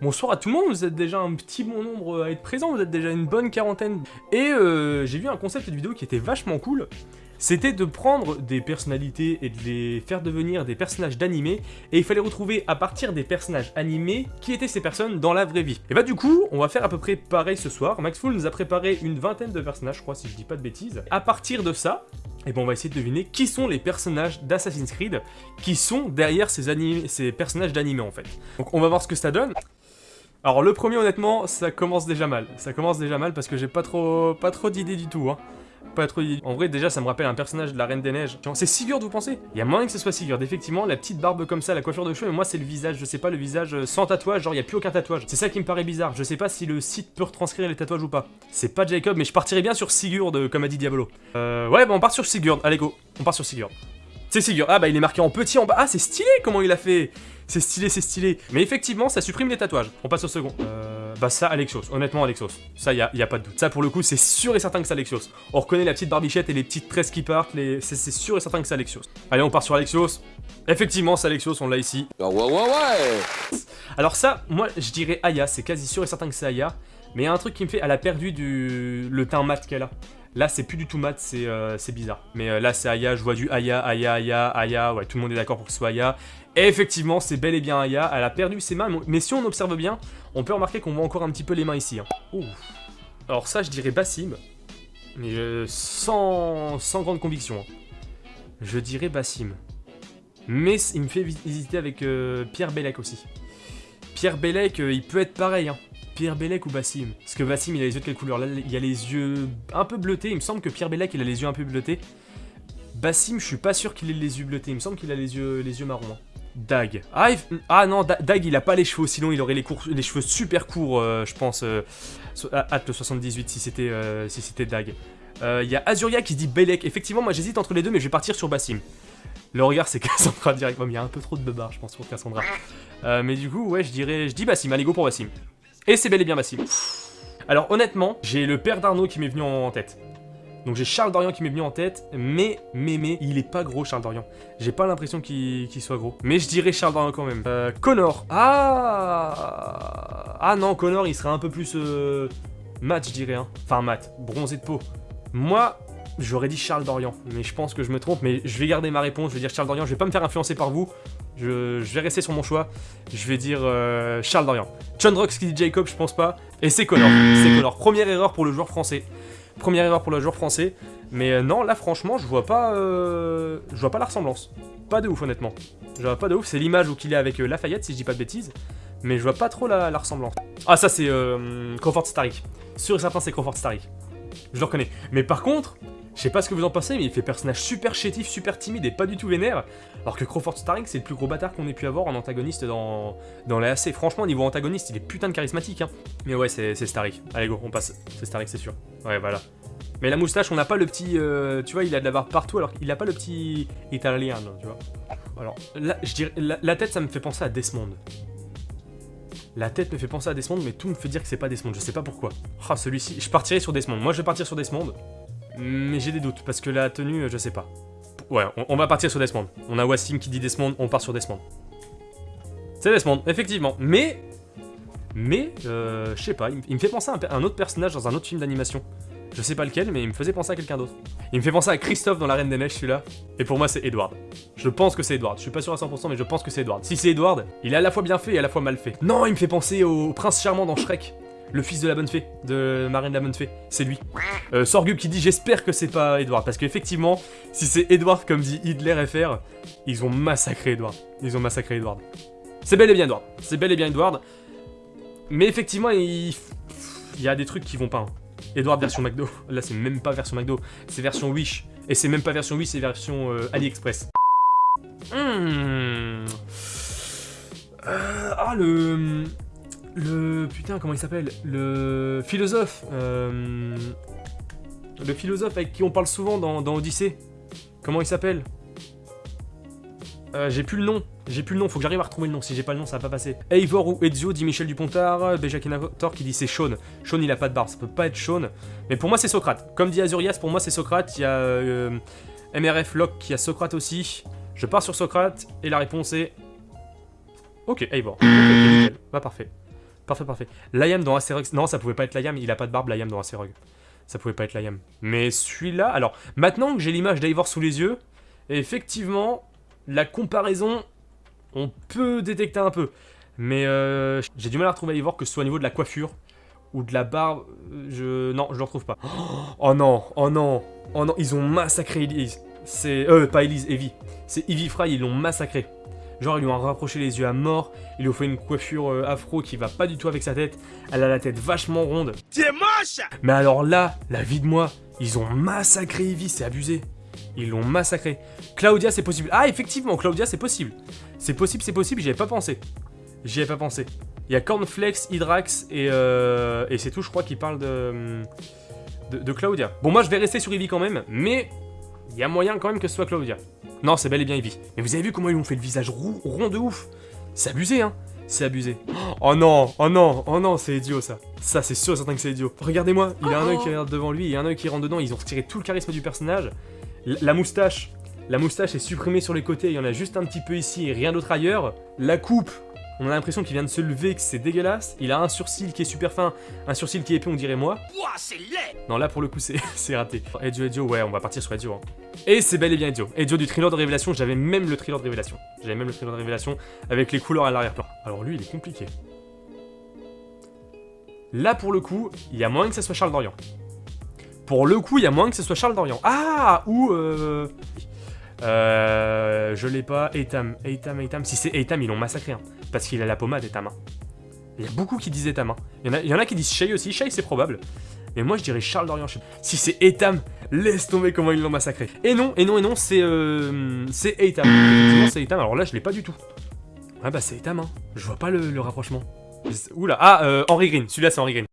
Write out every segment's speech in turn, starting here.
Bonsoir à tout le monde, vous êtes déjà un petit bon nombre à être présent, vous êtes déjà une bonne quarantaine. Et euh, j'ai vu un concept de vidéo qui était vachement cool, c'était de prendre des personnalités et de les faire devenir des personnages d'animé, et il fallait retrouver à partir des personnages animés qui étaient ces personnes dans la vraie vie. Et bah du coup, on va faire à peu près pareil ce soir. Maxful nous a préparé une vingtaine de personnages, je crois, si je dis pas de bêtises. À partir de ça, et bon, on va essayer de deviner qui sont les personnages d'Assassin's Creed qui sont derrière ces, ces personnages d'animé en fait. Donc on va voir ce que ça donne. Alors le premier honnêtement, ça commence déjà mal. Ça commence déjà mal parce que j'ai pas trop pas trop d'idées du tout. Hein. Pas trop. En vrai déjà ça me rappelle un personnage de la Reine des Neiges. C'est Sigurd vous pensez? Il y a moyen que ce soit Sigurd. Effectivement, la petite barbe comme ça, la coiffure de cheveux, mais moi c'est le visage, je sais pas, le visage euh, sans tatouage, genre il y a plus aucun tatouage. C'est ça qui me paraît bizarre. Je sais pas si le site peut retranscrire les tatouages ou pas. C'est pas Jacob, mais je partirais bien sur Sigurd, euh, comme a dit Diablo. Euh, ouais, bon on part sur Sigurd. Allez go, on part sur Sigurd. C'est Sigurd. Ah bah il est marqué en petit en bas. Ah c'est stylé comment il a fait. C'est stylé, c'est stylé. Mais effectivement, ça supprime les tatouages. On passe au second. Euh, bah ça, Alexios. Honnêtement, Alexios. Ça, y a, y a pas de doute. Ça, pour le coup, c'est sûr et certain que c'est Alexios. On reconnaît la petite barbichette et les petites tresses qui partent. Les... C'est sûr et certain que c'est Alexios. Allez, on part sur Alexios. Effectivement, c'est Alexios, on l'a ici. Ouais, ouais, ouais Alors ça, moi, je dirais Aya. C'est quasi sûr et certain que c'est Aya. Mais il y a un truc qui me fait, elle a perdu du... le teint mat qu'elle a. Là, c'est plus du tout mat, c'est euh, bizarre. Mais euh, là, c'est Aya, je vois du Aya, Aya, Aya, Aya. Ouais, tout le monde est d'accord pour que ce soit Aya. Et effectivement, c'est bel et bien Aya. Elle a perdu ses mains, mais si on observe bien, on peut remarquer qu'on voit encore un petit peu les mains ici. Hein. Alors ça, je dirais Bassim. Mais euh, sans, sans grande conviction. Hein. Je dirais Bassim. Mais il me fait hésiter avec Pierre Bellec aussi. Pierre Bellec, il peut être pareil. Hein. Pierre Bellec ou Bassim? Parce que Bassim, il a les yeux de quelle couleur? Là, il a les yeux un peu bleutés. Il me semble que Pierre Bellec, il a les yeux un peu bleutés. Bassim, je suis pas sûr qu'il ait les yeux bleutés. Il me semble qu'il a les yeux, les yeux marrons. Hein. Dag. Ah, ah, non, Dag, il a pas les cheveux. Sinon, il aurait les, cheveux super courts, euh, je pense. Euh, le 78, si c'était euh, si Dag. Euh, il y a Azuria qui dit Bellec. Effectivement, moi, j'hésite entre les deux, mais je vais partir sur Bassim. Le regard, c'est Cassandra direct. il y a un peu trop de beubard, je pense, pour Cassandra. mais du coup, ouais, je dirais... Je dis Bassim. Allez, go pour Bassim. Et c'est bel et bien Bassim. Alors honnêtement, j'ai le père d'Arnaud qui m'est venu en tête. Donc j'ai Charles Dorian qui m'est venu en tête, mais, mais, mais, il est pas gros Charles Dorian. J'ai pas l'impression qu'il soit gros. Mais je dirais Charles Dorian quand même. Euh, Connor. Ah Ah non, Connor, il serait un peu plus... Euh, mat, je dirais. Hein. Enfin, mat. Bronzé de peau. Moi, j'aurais dit Charles Dorian. Mais je pense que je me trompe, mais je vais garder ma réponse. Je vais dire Charles Dorian. Je vais pas me faire influencer par vous. Je, vais rester sur mon choix. Je vais dire euh, Charles Dorian. John Rox qui dit Jacob, je pense pas. Et c'est Connor. C'est Connor. Première erreur pour le joueur français. Première erreur pour le joueur français. Mais euh, non, là franchement, je vois pas euh, je vois pas la ressemblance. Pas de ouf honnêtement. Je vois pas de ouf, c'est l'image où qu'il est avec Lafayette si je dis pas de bêtises. Mais je vois pas trop la, ressemblance. Ah ça c'est Crawford Starik. Sûr et certain c'est Crawford Starik. Je le reconnais. Mais par contre, je sais pas ce que vous en pensez, mais il fait personnage super chétif, super timide et pas du tout vénère. Alors que Crawford Starring, c'est le plus gros bâtard qu'on ait pu avoir en antagoniste dans, dans. Franchement, niveau antagoniste, il est putain de charismatique. Hein. Mais ouais, c'est Starik. Allez, go, on passe. C'est Starik, c'est sûr. Ouais, voilà. Mais la moustache, on n'a pas le petit... Euh, tu vois, il a de la barbe partout, alors qu'il a pas le petit italien, tu vois. Alors, là, je dirais... La, tête, ça me fait penser à Desmond. La tête me fait penser à Desmond, mais tout me fait dire que c'est pas Desmond. Je sais pas pourquoi. Ah, celui-ci... Je partirai sur Desmond. Moi, je vais partir sur Desmond. Mais j'ai des doutes, parce que la tenue, je sais pas. Ouais, on, va partir sur Desmond. On a Wassim qui dit Desmond, on part sur Desmond. C'est Desmond, effectivement. Mais... Mais, euh, je sais pas, il, me fait penser à un, autre personnage dans un autre film d'animation. Je sais pas lequel, mais il me faisait penser à quelqu'un d'autre. Il me fait penser à Christophe dans La Reine des Neiges, celui-là. Et pour moi, c'est Edward. Je pense que c'est Edward. Je suis pas sûr à 100%, mais je pense que c'est Edward. Si c'est Edward, il est à la fois bien fait et à la fois mal fait. Non, il me fait penser au prince charmant dans Shrek le fils de la bonne fée, de Marine la bonne fée, c'est lui. Euh, Sorgub qui dit j'espère que c'est pas Edward, parce qu'effectivement, si c'est Edward comme dit Hitler FR, ils ont massacré Edward. Ils ont massacré Edward. C'est bel et bien Edward, c'est bel et bien Edward. Mais effectivement, il, y a des trucs qui vont pas. Hein. Edward version McDo, là c'est même pas version McDo, c'est version Wish. Et c'est même pas version Wish, c'est version euh, AliExpress. Hmm. Euh, ah le... Le... Putain, comment il s'appelle? Le philosophe. Euh, le philosophe avec qui on parle souvent dans, Odyssée. Comment il s'appelle? Euh, J'ai plus le nom. J'ai plus le nom, faut que j'arrive à retrouver le nom. Si j'ai pas le nom, ça va pas passer. Eivor ou Ezio, dit Michel Dupontard. Bejakinator qui dit c'est Sean. Sean, il a pas de barbe, ça peut pas être Sean. Mais pour moi, c'est Socrate. Comme dit Azurias, pour moi, c'est Socrate. Il y a euh, MRF Locke qui a Socrate aussi. Je pars sur Socrate et la réponse est. Ok, Eivor. Ok, nickel. Bah, parfait. Parfait, parfait. Liam dans Acerog. Non, ça pouvait pas être Liam, il a pas de barbe, Liam dans Acerog. Ça pouvait pas être Liam. Mais celui-là. Alors, maintenant que j'ai l'image d'Ivor sous les yeux, effectivement, la comparaison, on peut détecter un peu. Mais euh, j'ai du mal à retrouver Ivor que ce soit au niveau de la coiffure ou de la barbe. Je. Non, je le retrouve pas. Oh non, oh non, oh non, ils ont massacré Elise. C'est. Euh, pas Elise, Evie. C'est Evie Fry, ils l'ont massacré. Genre, ils lui ont rapproché les yeux à mort, ils lui ont fait une coiffure euh, afro qui va pas du tout avec sa tête. Elle a la tête vachement ronde. T'es moche Mais alors là, la vie de moi, ils ont massacré Evie, c'est abusé. Ils l'ont massacré. Claudia, c'est possible. Ah, effectivement, Claudia, c'est possible. C'est possible, c'est possible, j'y avais pas pensé. J'y avais pas pensé. Il y a Cornflex, Hydrax et, euh, et c'est tout, je crois, qui parle de, de, de Claudia. Bon, moi, je vais rester sur Evie quand même, mais il y a moyen quand même que ce soit Claudia. Non, c'est bel et bien Evie. Mais vous avez vu comment ils ont fait le visage rond, de ouf C'est abusé, hein C'est abusé. Oh non, oh non, oh non, c'est idiot ça. Ça, c'est sûr et certain que c'est idiot. Regardez-moi, il a un œil qui regarde devant lui et un œil qui rentre dedans. Ils ont retiré tout le charisme du personnage. La moustache, la moustache est supprimée sur les côtés. Il y en a juste un petit peu ici et rien d'autre ailleurs. La coupe, on a l'impression qu'il vient de se lever, que c'est dégueulasse. Il a un sourcil qui est super fin, un sourcil qui est épais, on dirait moi. Ouah, c'est laid Non, là pour le coup, c'est raté. Edio, Edio, ouais, on va partir sur Edio. hein. Et c'est bel et bien Edio. Edio du thriller de révélation, j'avais même le thriller de révélation. J'avais même le thriller de révélation avec les couleurs à l'arrière-plan. Alors lui, il est compliqué. Là pour le coup, il y a moyen que ce soit Charles Dorian. Pour le coup, il y a moyen que ce soit Charles Dorian. Ah Ou euh... Euh... Je l'ai pas. Etam, Etam, Etam. Si c'est Etam, ils l'ont massacré. hein. parce qu'il a la pommade, Etam. Il y a beaucoup qui disent Etam. Il y, en a, qui disent Shay aussi. Shay, c'est probable. Mais moi, je dirais Charles sais- Si c'est Etam, laisse tomber comment ils l'ont massacré. Et non, et non, et non, c'est euh, c'est Etam. C'est Etam. Alors là, je l'ai pas du tout. Ah bah, c'est Etam, hein. Je vois pas le, le rapprochement. Oula, ah, euh, Henry Green. Celui-là, c'est Henry Green.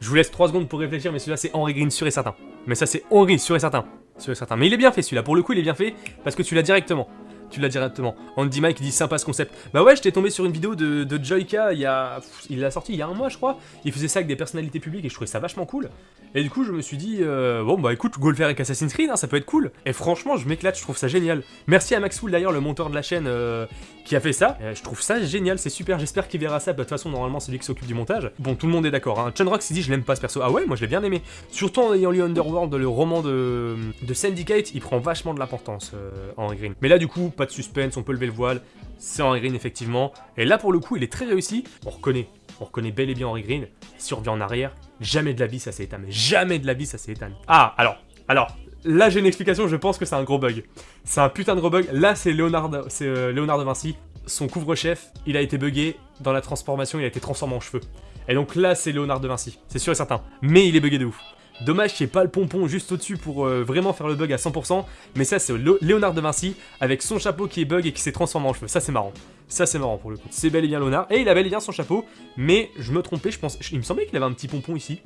Je vous laisse 3 secondes pour réfléchir, mais celui-là, c'est Henry Green, sûr et certain. Mais ça, c'est Henry, sûr et certain. Et certain. Mais il est bien fait, celui-là. Pour le coup, il est bien fait parce que tu l'as directement. Tu l'as directement. Andy Mike dit sympa ce concept. Bah ouais, j'étais tombé sur une vidéo de, de Joyka il y a. Il l'a sorti il y a un mois, je crois. Il faisait ça avec des personnalités publiques et je trouvais ça vachement cool. Et du coup, je me suis dit, euh, bon bah écoute, go le faire avec Assassin's Creed, hein, ça peut être cool. Et franchement, je m'éclate, je trouve ça génial. Merci à Maxwell d'ailleurs, le monteur de la chaîne, euh, qui a fait ça. Euh, je trouve ça génial, c'est super. J'espère qu'il verra ça. Bah, De toute façon, normalement, c'est lui qui s'occupe du montage. Bon, tout le monde est d'accord. Hein. Chunrox il dit, je l'aime pas ce perso. Ah ouais, moi je l'ai bien aimé. Surtout en ayant lu Underworld, le roman de, de Syndicate, il prend vachement de l'importance, Henry Green. Mais là, du coup, pas de suspense, on peut lever le voile. C'est Henry Green, effectivement. Et là, pour le coup, il est très réussi. On reconnaît, on reconnaît bel et bien Henry Green. Revient en arrière, jamais de la vie, ça Ethan. Mais jamais de la vie, ça Ethan. Ah, alors, alors. Là, j'ai une explication, je pense que c'est un gros bug. C'est un putain de gros bug. Là, c'est Léonard, c'est euh, Léonard de Vinci. Son couvre-chef, il a été buggé dans la transformation, il a été transformé en cheveux. Et donc là, c'est Léonard de Vinci. C'est sûr et certain. Mais il est buggé de ouf. Dommage qu'il n'y pas le pompon juste au-dessus pour euh, vraiment faire le bug à 100%, mais ça c'est Léonard de Vinci avec son chapeau qui est bug et qui s'est transformé en cheveux. Ça c'est marrant. Ça c'est marrant pour le coup. C'est bel et bien Léonard, et il a bel et bien son chapeau, mais je me trompais, je pense. Il me semblait qu'il avait un petit pompon ici.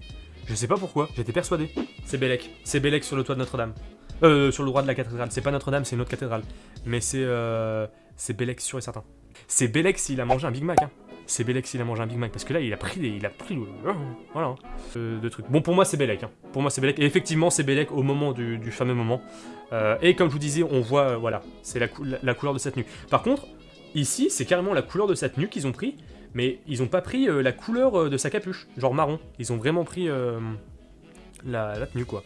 Je sais pas pourquoi, j'étais persuadé. C'est Bélec. C'est Bélec sur le toit de Notre-Dame. Euh, sur le droit de la cathédrale. C'est pas Notre-Dame, c'est une autre cathédrale. Mais c'est. Euh, c'est Bélec sûr et certain. C'est Bélec s'il a mangé un Big Mac, hein. C'est Bélec s'il a mangé un Big Mac, parce que là il a pris, des- il a pris, le- voilà, euh, de trucs. Bon pour moi c'est Bélec, hein. pour moi c'est Bélec, et effectivement c'est Bélec au moment du, fameux moment. Euh, et comme je vous disais, on voit, euh, voilà, c'est la, cou- la- la couleur de sa tenue. Par contre, ici c'est carrément la couleur de sa tenue qu'ils ont pris, mais ils ont pas pris la couleur de sa capuche, genre marron. Ils ont vraiment pris la, tenue quoi.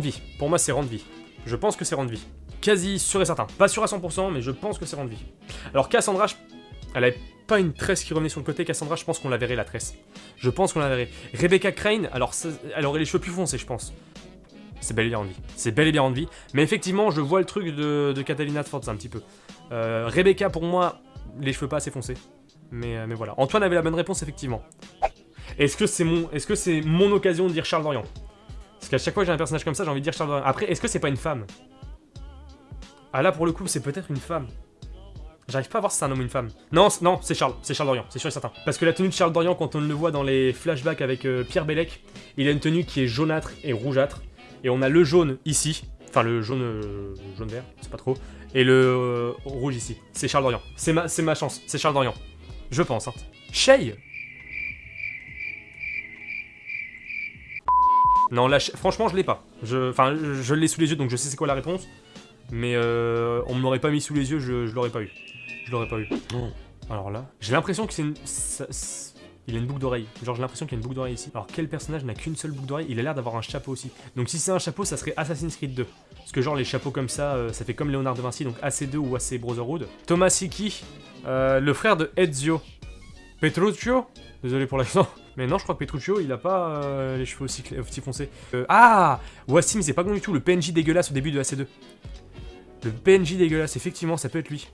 Vie, pour moi c'est rendre vie. Je pense que c'est rendre vie. Quasi sûr et certain. Pas sûr à 100%, mais je pense que c'est rendre vie. Alors Cassandra, je- elle avait pas une tresse qui revenait sur le côté. Cassandra, je pense qu'on la verrait la tresse. Je pense qu'on la verrait. Rebecca Crane, alors elle aurait les cheveux plus foncés, je pense. C'est bel et bien rendre vie. C'est bel et bien rendre vie. Mais effectivement, je vois le truc de, de Catalina Sforza un petit peu. Euh, Rebecca, pour moi, les cheveux pas assez foncés. Mais, euh, mais voilà. Antoine avait la bonne réponse, effectivement. Est-ce que c'est mon, est-ce que c'est mon occasion de dire Charles Dorian? Parce qu'à chaque fois que j'ai un personnage comme ça, j'ai envie de dire Charles Dorian. Après, est-ce que c'est pas une femme? Ah là, pour le coup, c'est peut-être une femme. J'arrive pas à voir si c'est un homme ou une femme. Non, non, c'est Charles, c'est Charles Dorian, c'est sûr et certain. Parce que la tenue de Charles Dorian, quand on le voit dans les flashbacks avec euh, Pierre Bellec, il a une tenue qui est jaunâtre et rougeâtre. Et on a le jaune ici, enfin le jaune, euh, jaune vert, c'est pas trop, et le euh, rouge ici. C'est Charles Dorian. C'est ma, ma chance, c'est Charles Dorian. Je pense. Hein. Shay Non, là, franchement, je l'ai pas. Enfin, je, l'ai sous les yeux, donc je sais c'est quoi la réponse. Mais on me l'aurait pas mis sous les yeux, je, je l'aurais pas eu. Je l'aurais pas eu. Alors là, j'ai l'impression que c'est une... ça- Il a une boucle d'oreille. Genre j'ai l'impression qu'il y a une boucle d'oreille ici. Alors quel personnage n'a qu'une seule boucle d'oreille? Il a l'air d'avoir un chapeau aussi. Donc si c'est un chapeau, ça serait Assassin's Creed 2. Parce que genre les chapeaux comme ça, euh, ça fait comme Léonard de Vinci, donc AC2 ou AC Brotherhood. Thomas Siki, euh, le frère de Ezio. Petruccio? Désolé pour l'accent. Mais non, je crois que Petruccio, il a pas euh, les cheveux aussi, foncés. Ah Wassim, c'est pas bon du tout, le PNJ dégueulasse au début de AC2. Le PNJ dégueulasse, effectivement, ça peut être lui.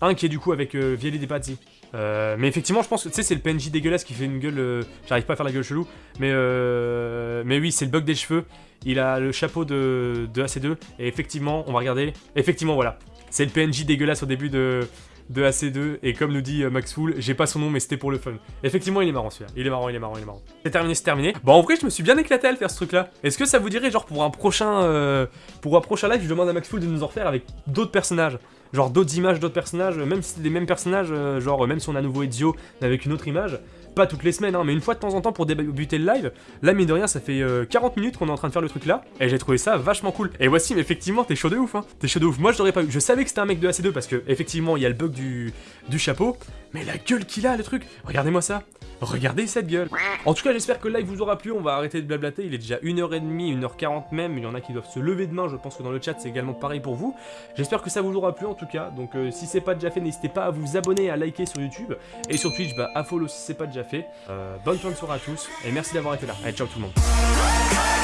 Un qui est du coup avec euh, Pazzi. Euh, mais effectivement, je pense que tu c'est le PNJ dégueulasse qui fait une gueule. euh, J'arrive pas à faire la gueule chelou, mais euh, mais oui, c'est le bug des cheveux. Il a le chapeau de, de AC2 et effectivement, on va regarder. Effectivement, voilà, c'est le PNJ dégueulasse au début de de AC2 et comme nous dit Max Fool, j'ai pas son nom mais c'était pour le fun. Effectivement, il est marrant celui-là. Il est marrant, il est marrant, il est marrant. C'est terminé, c'est terminé. Bon, en vrai, je me suis bien éclaté à le faire ce truc-là. Est-ce que ça vous dirait genre pour un prochain pour un prochain live, je demande à Max Fool de nous en refaire avec d'autres personnages? Genre d'autres images d'autres personnages, même si c'est les mêmes personnages, euh, genre même si on a nouveau Ezio mais avec une autre image, pas toutes les semaines, hein, mais une fois de temps en temps pour débuter le live. Là, mine de rien, ça fait euh, 40 minutes qu'on est en train de faire le truc là, et j'ai trouvé ça vachement cool. Et voici, mais effectivement, t'es chaud de ouf, hein. T'es chaud de ouf. Moi, je l'aurais pas eu. Je savais que c'était un mec de AC2 parce que, effectivement, il y a le bug du, du chapeau, mais la gueule qu'il a, le truc. Regardez-moi ça. Regardez cette gueule. En tout cas, j'espère que le live vous aura plu. On va arrêter de blablater. Il est déjà 1h30, 1h40 même. Il y en a qui doivent se lever demain. Je pense que dans le chat, c'est également pareil pour vous. J'espère que ça vous aura plu en tout cas. Donc, euh, si c'est pas déjà fait, n'hésitez pas à vous abonner, à liker sur YouTube. Et sur Twitch, bah, à follow si c'est pas déjà fait. Euh, bonne de soirée à tous. Et merci d'avoir été là. Allez, ciao tout le monde.